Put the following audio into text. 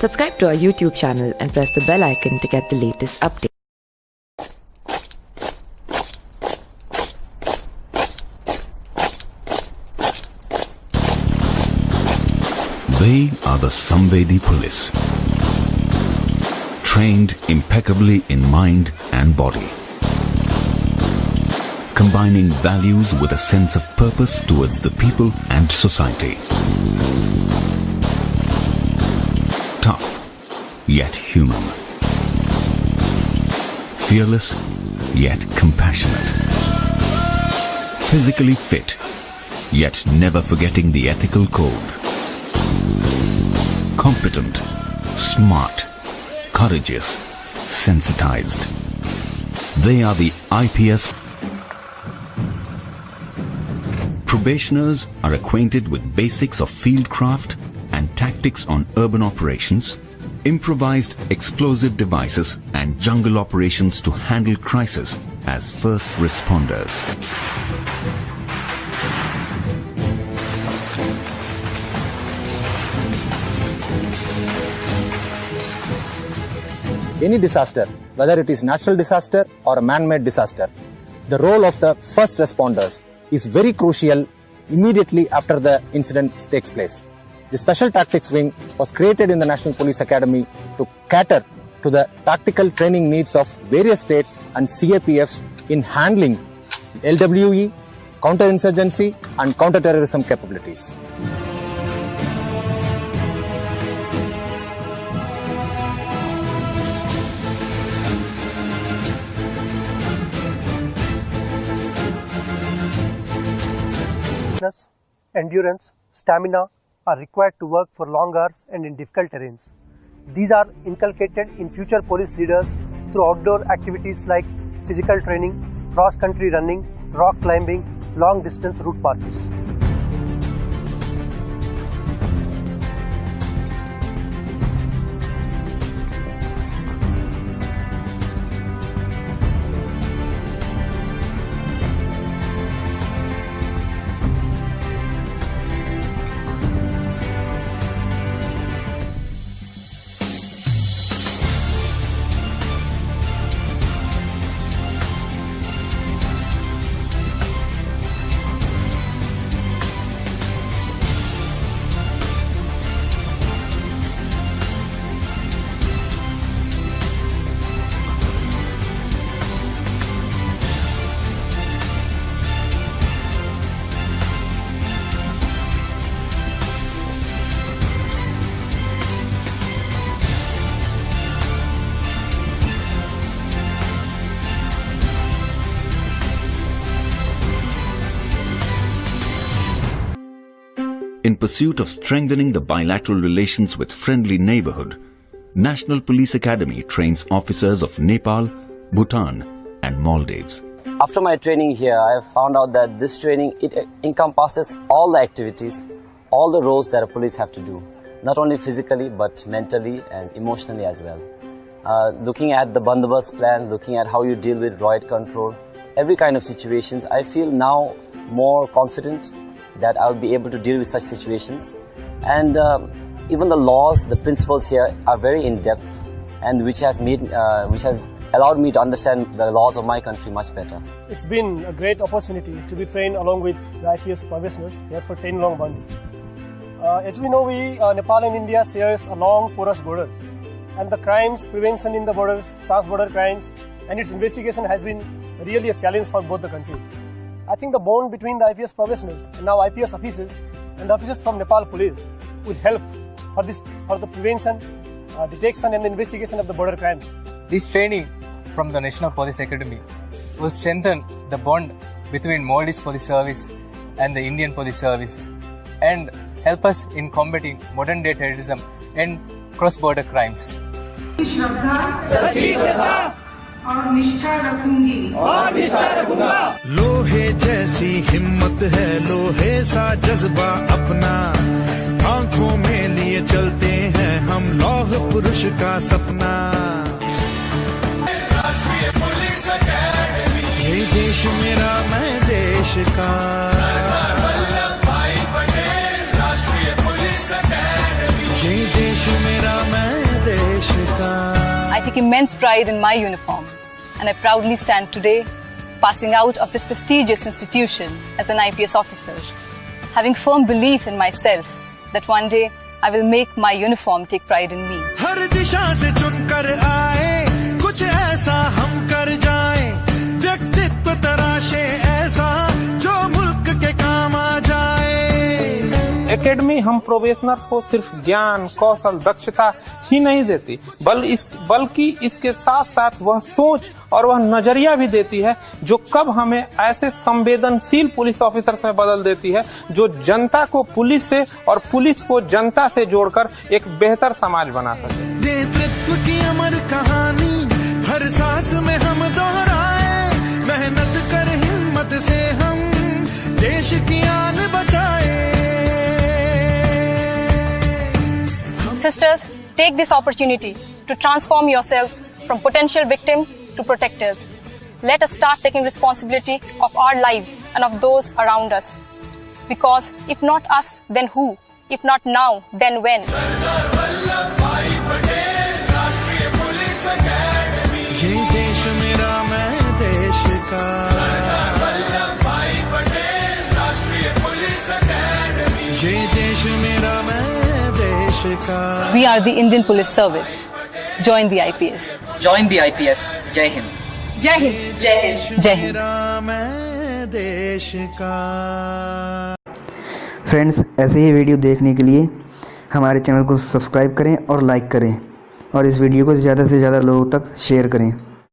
Subscribe to our YouTube channel and press the bell icon to get the latest updates. They are the Samvedi police. Trained impeccably in mind and body. Combining values with a sense of purpose towards the people and society. Tough, yet human. Fearless, yet compassionate. Physically fit, yet never forgetting the ethical code competent, smart, courageous, sensitized. They are the IPS. Probationers are acquainted with basics of fieldcraft and tactics on urban operations, improvised explosive devices and jungle operations to handle crisis as first responders. any disaster, whether it is natural disaster or a man-made disaster, the role of the first responders is very crucial immediately after the incident takes place. The Special Tactics Wing was created in the National Police Academy to cater to the tactical training needs of various states and CAPFs in handling LWE, counterinsurgency and counterterrorism capabilities. endurance, stamina are required to work for long hours and in difficult terrains. These are inculcated in future police leaders through outdoor activities like physical training, cross-country running, rock climbing, long distance route marches. In pursuit of strengthening the bilateral relations with friendly neighborhood, National Police Academy trains officers of Nepal, Bhutan and Maldives. After my training here, I have found out that this training, it encompasses all the activities, all the roles that a police have to do, not only physically but mentally and emotionally as well. Uh, looking at the bandobast plan, looking at how you deal with riot control, every kind of situations, I feel now more confident that I'll be able to deal with such situations. And um, even the laws, the principles here are very in-depth and which has made, uh, which has allowed me to understand the laws of my country much better. It's been a great opportunity to be trained along with the IPS professionals here for 10 long months. Uh, as we know, we, uh, Nepal and India shares a long porous border and the crimes prevention in the borders, trans-border crimes and its investigation has been really a challenge for both the countries. I think the bond between the IPS professionals and now IPS officers and the officers from Nepal police will help for this for the prevention, uh, detection and investigation of the border crimes. This training from the National Police Academy will strengthen the bond between Maldives Police Service and the Indian Police Service and help us in combating modern day terrorism and cross-border crimes. और निष्ठा रखूँगी। लोहे जैसी हिम्मत है लोहे सा जज्बा अपना। आँखों में लिए चलते हैं हम लौह पुरुष का सपना। ये देश मेरा मैं देश का। ये देश मेरा मैं take immense pride in my uniform, and I proudly stand today, passing out of this prestigious institution as an IPS officer, having firm belief in myself that one day I will make my uniform take pride in me. हर दिशा से चुनकर आए कुछ ऐसा हम कर जाए व्यक्तित्व तराशे ऐसा जो मुल्क के काम आ जाए एकेडमी हम प्रोबेशनर्स को सिर्फ ज्ञान कौशल दक्षता ही नहीं देती। बल इस बल्कि इसके साथ साथ वह सोच और वह नज़रिया भी देती है जो कब हमें ऐसे संवेदनशील पुलिस ऑफिसर्स में बदल देती है जो जनता को पुलिस से और पुलिस को जनता से जोड़कर एक बेहतर समाज बना सके। नेतृत्व की अमर कहानी हर सांस में हम दोहराए मेहनत कर हिम्मत से हम देश की आन बचाए। Sisters, take this opportunity to transform yourselves from potential victims to protectors. Let us start taking responsibility of our lives and of those around us. Because if not us, then who? If not now, then when? ये देश मेरा We are the Indian Police Service. Join the IPS. Join the IPS. Jai Hind. Jai Hind. Jai Hind. Jai Hind. Friends ऐसे ही video देखने के लिए हमारे channel को सब्सक्राइब करें और लाइक करें और इस वीडियो को ज़्यादा से ज़्यादा लोगों तक शेयर करें